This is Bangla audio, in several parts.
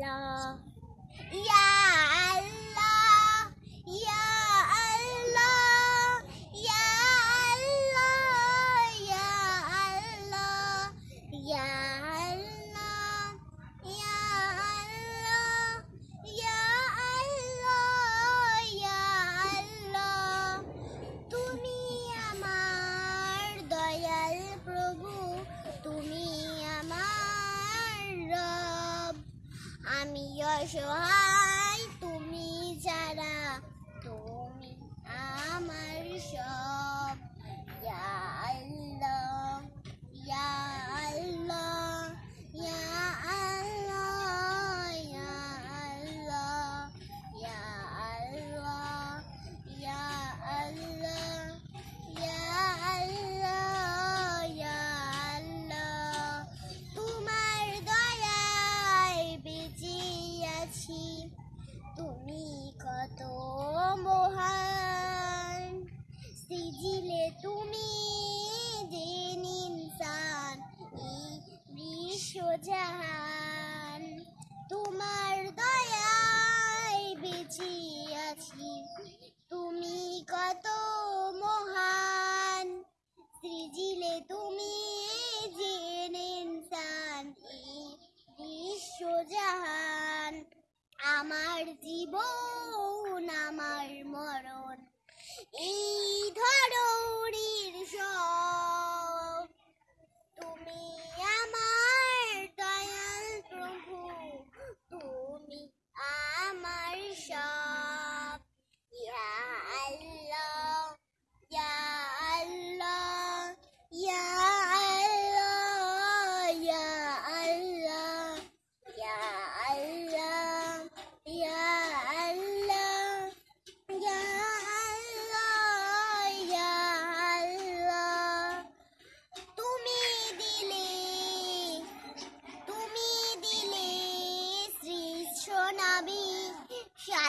呀。有时候。জাহান আমার জীবন আমার মরণ। এই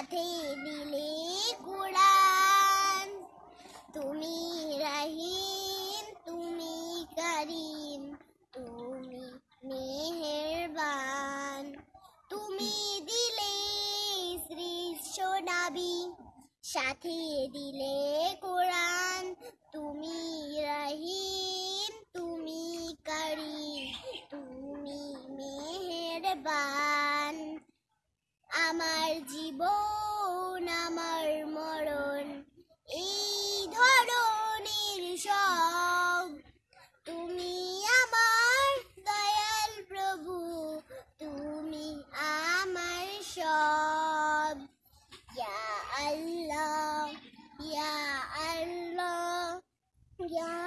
সাথে মিলে কোরআন তুমি রহিম, তুমি করিম, তুমি মেহেরবান। তুমি দিলে শ্রীষ্ঠ নাবি, সাথে দিলে কোরআন। তুমি রহিম, তুমি করিম, তুমি মেহেরবান। আমার জীবন, আমার মরণ, এই ধরনের সব। তুমি আমার দয়াল প্রভু, তুমি আমার সব। ইয়া আল্লাহ ইয়া আল্লাহ, ইয়া